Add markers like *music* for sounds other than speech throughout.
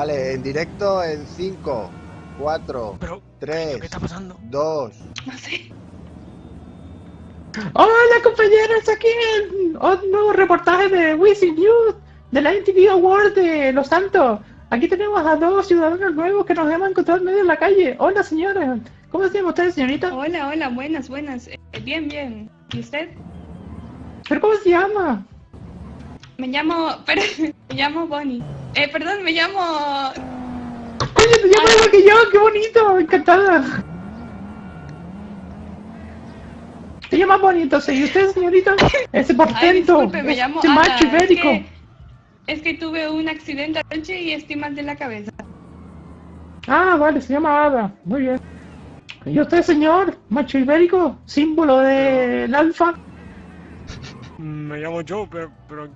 En directo en 5, 4, Pero, 3, ¿qué está pasando? 2. No sé. Hola compañeros, aquí en un nuevo reportaje de Wizzy News de la MTV Award de Los Santos. Aquí tenemos a dos ciudadanos nuevos que nos hemos encontrado en medio de la calle. Hola señores, ¿cómo se llama usted señorita? Hola, hola, buenas, buenas. Eh, bien, bien. ¿Y usted? ¿Pero cómo se llama? Me llamo. Pero, *laughs* me llamo Bonnie. Eh, perdón, me llamo. Oye, te llamas igual que yo, qué bonito, encantada. Te llamas bonito, ¿y usted señorita? Ese portento, *laughs* disculpe, me llamo este Ana. macho Es ibérico. que, es que tuve un accidente anoche y estoy mal de la cabeza. Ah, vale, se llama Ada. Muy bien. ¿Y usted, señor? Macho ibérico, símbolo del alfa. Me llamo Joe, pero, pero...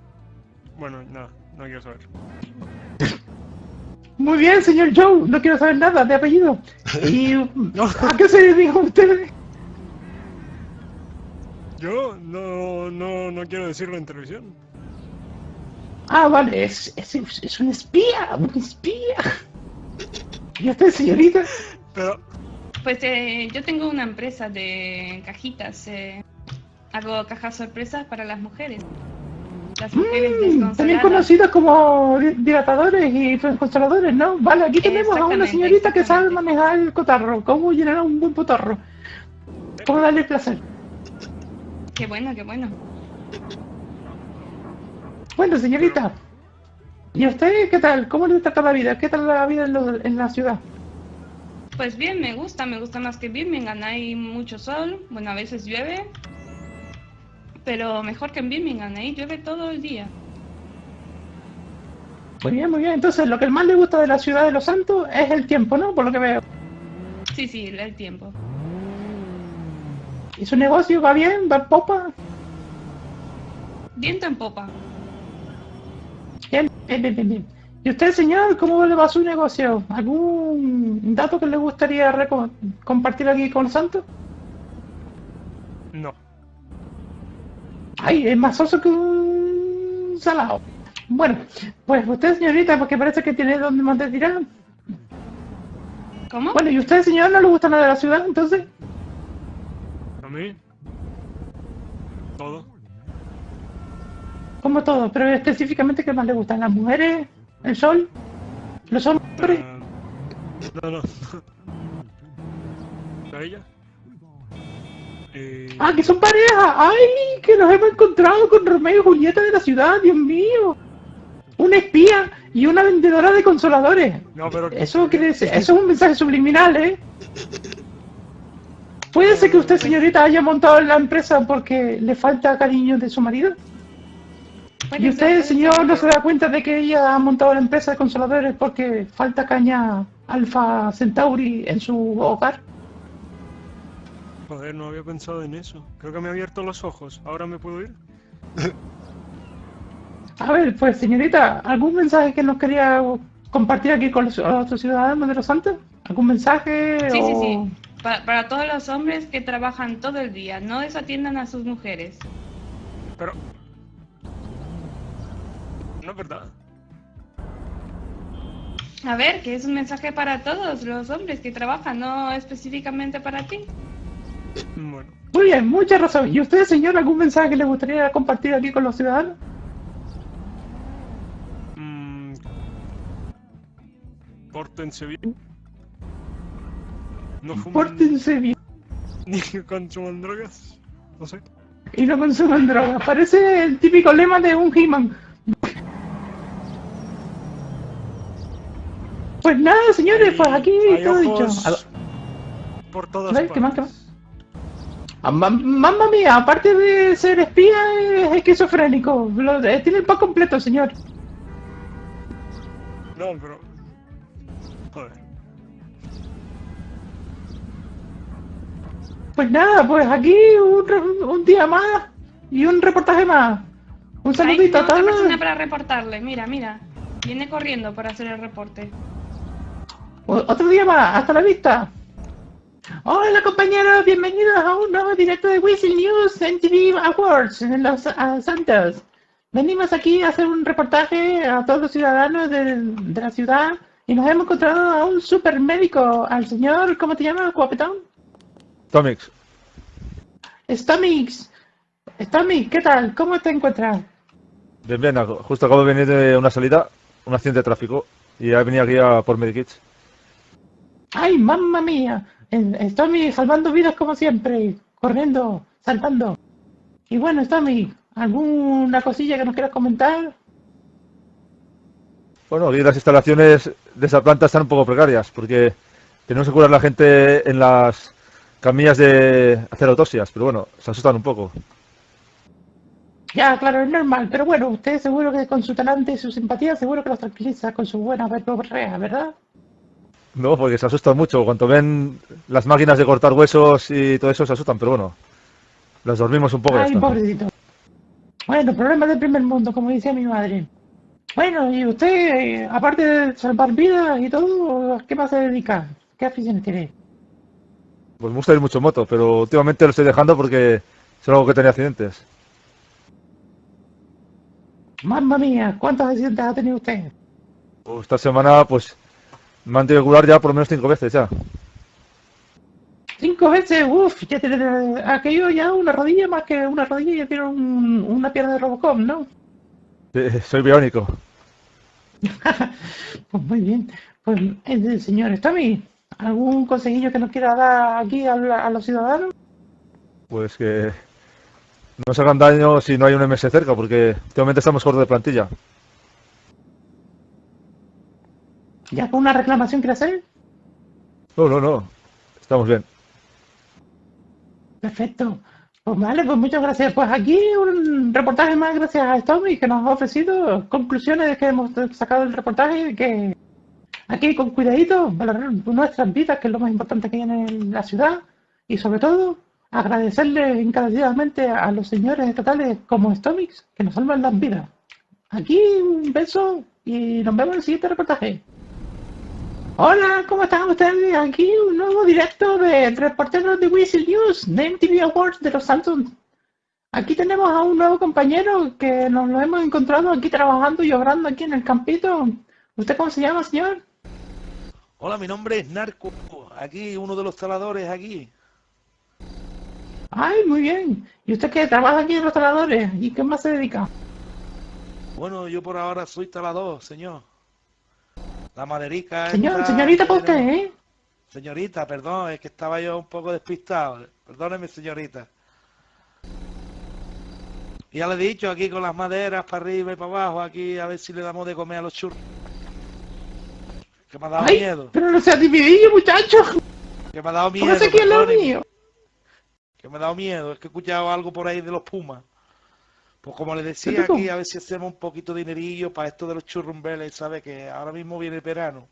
Bueno, nada, no quiero saber. *laughs* Muy bien, señor Joe. No quiero saber nada de apellido. ¿Y *laughs* a qué se dedica usted? Yo no, no, no quiero decirlo en televisión. Ah, vale, es, es, es un espía, un espía. ¿Y usted, señorita? Pero, Pues eh, yo tengo una empresa de cajitas. eh, hago cajas sorpresas para las mujeres. Las mujeres Mm, también conocidos como di- dilatadores y consoladores, ¿no? Vale, aquí tenemos a una señorita que sabe manejar el cotarro. ¿Cómo llenar un buen potarro? ¿Cómo darle placer? Qué bueno, qué bueno. Bueno, señorita. ¿Y usted qué tal? ¿Cómo le trata la vida? ¿Qué tal la vida en, lo- en la ciudad? Pues bien, me gusta, me gusta más que Birmingham. Hay mucho sol, bueno, a veces llueve, pero mejor que en Birmingham, ahí llueve todo el día. Muy bien, muy bien. Entonces, lo que más le gusta de la ciudad de los santos es el tiempo, ¿no? Por lo que veo. Sí, sí, el tiempo. ¿Y su negocio va bien? ¿Va en popa? Viento en popa. Bien, bien, bien, bien, bien. ¿Y usted, señor, cómo le va su negocio? ¿Algún dato que le gustaría compartir aquí con los santos? no. Ay, es más oso que un salado. Bueno, pues usted, señorita, porque parece que tiene donde más tirar. ¿Cómo? Bueno, ¿y usted, señor, no le gusta nada de la ciudad, entonces? A mí, todo. Como todo, pero específicamente, ¿qué más le gustan? ¿Las mujeres? ¿El sol? ¿Los hombres? Eh, no, no. *laughs* ¿A ella? Eh, ¡Ah, que son pareja! ¡Ay, que nos hemos encontrado con Romeo y Julieta de la ciudad! ¡Dios mío! Una espía y una vendedora de consoladores. no, pero... Eso quiere decir, eso es un mensaje subliminal, ¿eh? ¿Puede ser que usted, señorita, haya montado la empresa porque le falta cariño de su marido? ¿Y usted, señor, no se da cuenta de que ella ha montado la empresa de consoladores porque falta caña Alfa Centauri en su hogar? Joder, no había pensado en eso. Creo que me ha abierto los ojos. ¿Ahora me puedo ir? A ver, pues, señorita, ¿algún mensaje que nos quería compartir aquí con los otros ciudadanos de los Santos? ¿Algún mensaje? Sí, sí, o- sí. Pa- para todos los hombres que trabajan todo el día, no desatiendan a sus mujeres. Pero... No es verdad. A ver, que es un mensaje para todos los hombres que trabajan, no específicamente para ti. Bueno, Muy bien, mucha razón. ¿Y usted, señor, algún mensaje que le gustaría compartir aquí con los ciudadanos? mm, pórtense bien. No fumen Pórtense bien *laughs* ni consuman drogas. No sé. y no consuman drogas. Parece el típico lema de un He-Man. Pues nada, señores, pues aquí hay todo dicho. ojos A- Por todas ¿qué más, partes. qué Ah, ma- Mamma mía, aparte de ser espía, es esquizofrénico. Lo de- tiene el pack completo, señor. No, pero... Joder. Pues nada, pues aquí un, día más y un reportaje más. Un saludito a otra todos. persona para reportarle, mira, mira. Viene corriendo para hacer el reporte. O- Otro día más, hasta la vista. Hola compañeros, bienvenidos a un nuevo directo de Whistle News MTV Awards en Los ah, Santos. Venimos aquí a hacer un reportaje a todos los ciudadanos de, de la ciudad y nos hemos encontrado a un super médico, al señor, ¿cómo te llamas, guapetón? Tomix, Stomix. Stomix, ¿qué tal? ¿Cómo te encuentras? bien, bien, justo acabo de venir de una salida, un accidente de tráfico, y he venido aquí a por Medikits. ¡Ay, mamma mía! Stomix salvando vidas como siempre, corriendo, saltando. Y bueno, Stomix, ¿alguna cosilla que nos quieras comentar? Bueno, aquí las instalaciones de esa planta están un poco precarias, porque tenemos que curar a la gente en las camillas de hacer autopsias, pero bueno, se asustan un poco. Ya, claro, es normal, pero bueno, usted seguro que con su talante y su simpatía seguro que los tranquiliza con su buena verborrea, ¿verdad? No, porque se asustan mucho. Cuando ven las máquinas de cortar huesos y todo eso, se asustan, pero bueno, las dormimos un poco Ay, pobrecito. Bueno, problemas del primer mundo, como decía mi madre. Bueno, y usted, eh, aparte de salvar vidas y todo, ¿a qué más se dedica? ¿Qué aficiones tiene? Pues me gusta ir mucho en moto, pero últimamente lo estoy dejando porque es algo que tenía accidentes. Mamma mía, ¿cuántos accidentes ha tenido usted? Pues esta semana, pues, me han tenido que curar ya por lo menos cinco veces ya. Cinco veces, uff, ya tiene aquello ya una rodilla más que una rodilla, ya tiene un- una pierna de Robocop, ¿no? Eh, Soy biónico. *laughs* Pues muy bien. Pues, eh, señor Tommy, ¿algún consejillo que nos quiera dar aquí a, la- a los ciudadanos? Pues que no se hagan daño si no hay un MS cerca, porque últimamente estamos cortos de plantilla. ¿Ya con una reclamación quiere hacer? No, no, no. Estamos bien. Perfecto. Pues vale, pues muchas gracias. Pues aquí un reportaje más gracias a Tommy que nos ha ofrecido conclusiones de que hemos sacado del reportaje que aquí con cuidadito valorar nuestras vidas, que es lo más importante que hay en la ciudad y sobre todo agradecerle encarecidamente a los señores estatales como Stomix que nos salvan las vidas. Aquí un beso y nos vemos en el siguiente reportaje. Hola, ¿cómo están ustedes? Aquí un nuevo directo de reporteros de Whistle News, de MTV Awards de los Santos. Aquí tenemos a un nuevo compañero que nos lo hemos encontrado aquí trabajando y obrando aquí en el campito. ¿Usted cómo se llama, señor? Hola, mi nombre es Narco. Aquí, uno de los taladores aquí. Ay, muy bien. ¿Y usted qué? ¿Trabaja aquí en los taladores? ¿Y qué más se dedica? Bueno, yo por ahora soy talador, señor. La maderica Señor, esta, señorita usted, pero- ¿eh? Señorita, perdón, es que estaba yo un poco despistado. Perdóneme, señorita. Ya le he dicho aquí con las maderas para arriba y para abajo, aquí a ver si le damos de comer a los churros. Que me ha dado Ay, miedo. pero no sea dividido, muchacho. Que me ha dado miedo. Póngase aquí al lado perdóneme. mío. que me ha dado miedo, es que he escuchado algo por ahí de los Pumas. Pues como les ¿Qué decía aquí, a ver si hacemos un poquito de dinerillo para esto de los churrumbeles, ¿sabe? Que ahora mismo viene el verano.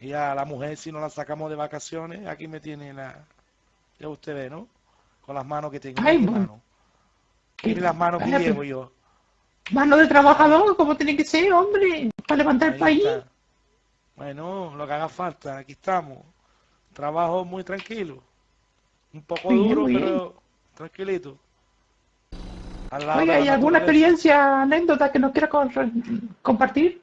Y a la mujer, si no la sacamos de vacaciones, aquí me tiene la... Ya usted ve, ¿no? Con las manos que tengo. Ay, mano. Mire las manos que llevo yo. Mano de trabajador, como tiene que ser, hombre, para levantar el país. está. Bueno, lo que haga falta, aquí estamos. Trabajo muy tranquilo. Un poco bien, duro, bien. pero tranquilito. Oiga, ¿y alguna experiencia, anécdota que nos quiera compartir?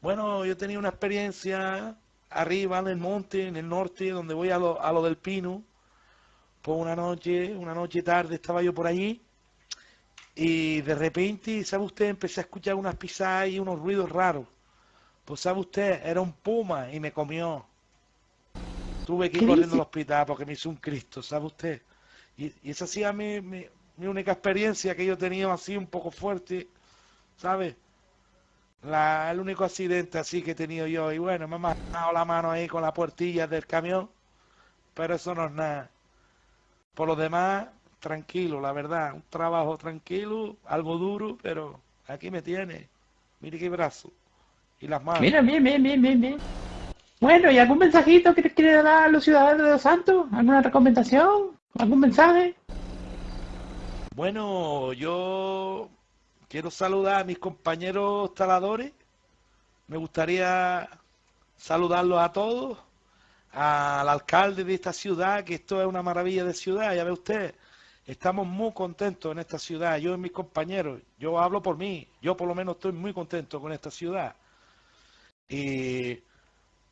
Bueno, yo tenía una experiencia arriba en el monte, en el norte, donde voy a lo, a lo del Pino. Pues una noche, una noche tarde estaba yo por allí y de repente, ¿sabe usted? Empecé a escuchar unas pisadas y unos ruidos raros. Pues ¿sabe usted? Era un puma y me comió. Tuve que ir ¿Qué corriendo dice? al hospital porque me hizo un Cristo, ¿sabe usted? Y, y esa ha sido mi, mi, mi única experiencia que yo he tenido así un poco fuerte, ¿sabe? La, el único accidente así que he tenido yo. Y bueno, me ha matado la mano ahí con la puertilla del camión. Pero eso no es nada. Por lo demás, tranquilo, la verdad. Un trabajo tranquilo, algo duro, pero aquí me tiene. Mire qué brazo. Y las manos. Mira, bien, bien, bien, bien. Bueno, ¿y algún mensajito que quiere dar a los ciudadanos de Los Santos? ¿Alguna recomendación? ¿Algún mensaje? Bueno, yo quiero saludar a mis compañeros taladores. Me gustaría saludarlos a todos. Al alcalde de esta ciudad, que esto es una maravilla de ciudad, ya ve usted. Estamos muy contentos en esta ciudad, yo y mis compañeros. Yo hablo por mí, yo por lo menos estoy muy contento con esta ciudad. Y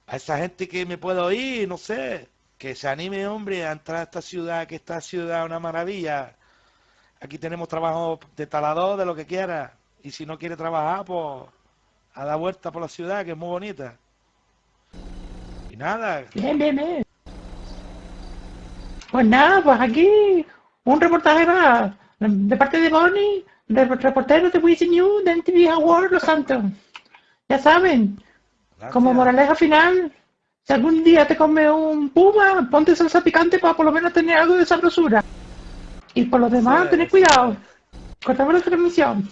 a esa gente que me puede oír, no sé, que se anime, hombre, a entrar a esta ciudad, que esta ciudad es una maravilla. Aquí tenemos trabajo de talador, de lo que quiera. Y si no quiere trabajar, pues a dar vuelta por la ciudad, que es muy bonita. Y nada, Bien, bien, bien. Pues nada, pues aquí un reportaje más de parte de Bonnie, de reportero de Wizzy News, de NTV Award, Los Santos. Ya saben, como moraleja final, si algún día te come un puma, ponte salsa picante para por lo menos tener algo de sabrosura. Y por lo demás, tened cuidado. Cortamos la transmisión.